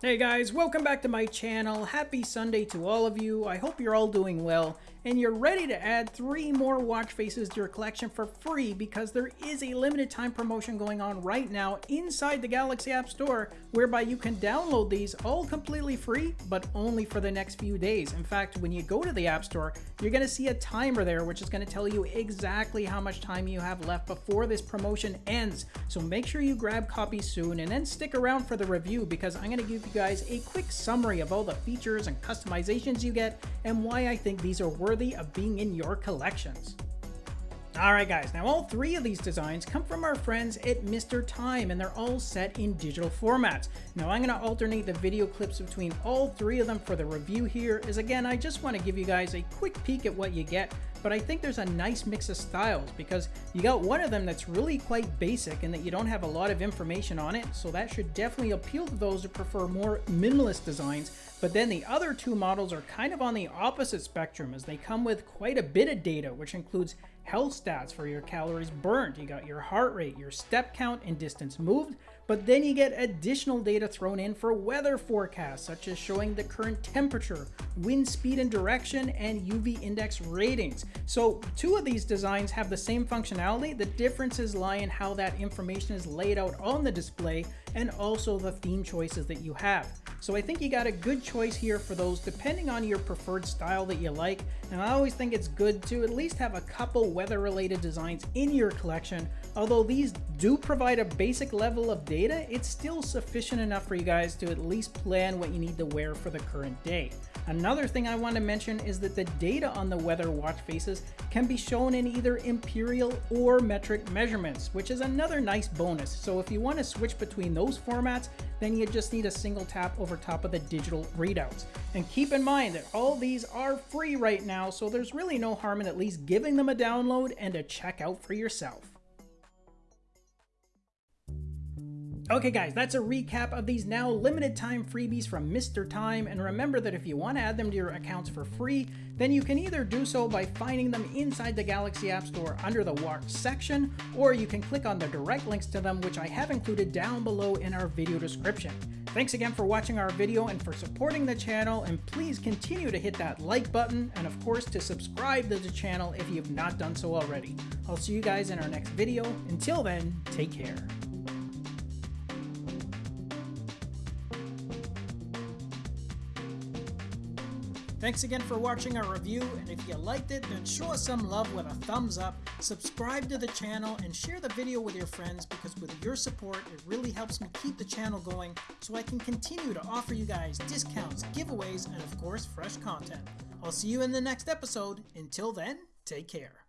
Hey guys, welcome back to my channel. Happy Sunday to all of you. I hope you're all doing well and you're ready to add three more watch faces to your collection for free because there is a limited time promotion going on right now inside the Galaxy App Store whereby you can download these all completely free but only for the next few days. In fact, when you go to the App Store, you're going to see a timer there which is going to tell you exactly how much time you have left before this promotion ends. So make sure you grab copies soon and then stick around for the review because I'm going to give you guys a quick summary of all the features and customizations you get and why I think these are worthy worthy of being in your collections. Alright guys, now all three of these designs come from our friends at Mr. Time and they're all set in digital formats. Now I'm going to alternate the video clips between all three of them for the review here as again I just want to give you guys a quick peek at what you get but I think there's a nice mix of styles because you got one of them that's really quite basic and that you don't have a lot of information on it so that should definitely appeal to those who prefer more minimalist designs but then the other two models are kind of on the opposite spectrum as they come with quite a bit of data, which includes health stats for your calories burned. You got your heart rate, your step count, and distance moved. But then you get additional data thrown in for weather forecasts, such as showing the current temperature, wind speed and direction, and UV index ratings. So two of these designs have the same functionality. The differences lie in how that information is laid out on the display and also the theme choices that you have. So I think you got a good choice here for those depending on your preferred style that you like. And I always think it's good to at least have a couple weather related designs in your collection. Although these do provide a basic level of data, it's still sufficient enough for you guys to at least plan what you need to wear for the current day. Another thing I want to mention is that the data on the weather watch faces can be shown in either imperial or metric measurements, which is another nice bonus. So if you want to switch between those formats, then you just need a single tap over top of the digital readouts. And keep in mind that all these are free right now, so there's really no harm in at least giving them a download and a check out for yourself. Okay guys, that's a recap of these now limited time freebies from Mr. Time, and remember that if you want to add them to your accounts for free, then you can either do so by finding them inside the Galaxy App Store under the Watch section, or you can click on the direct links to them which I have included down below in our video description. Thanks again for watching our video and for supporting the channel, and please continue to hit that like button, and of course to subscribe to the channel if you've not done so already. I'll see you guys in our next video. Until then, take care. Thanks again for watching our review, and if you liked it, then show us some love with a thumbs up, subscribe to the channel, and share the video with your friends because with your support, it really helps me keep the channel going so I can continue to offer you guys discounts, giveaways, and of course, fresh content. I'll see you in the next episode. Until then, take care.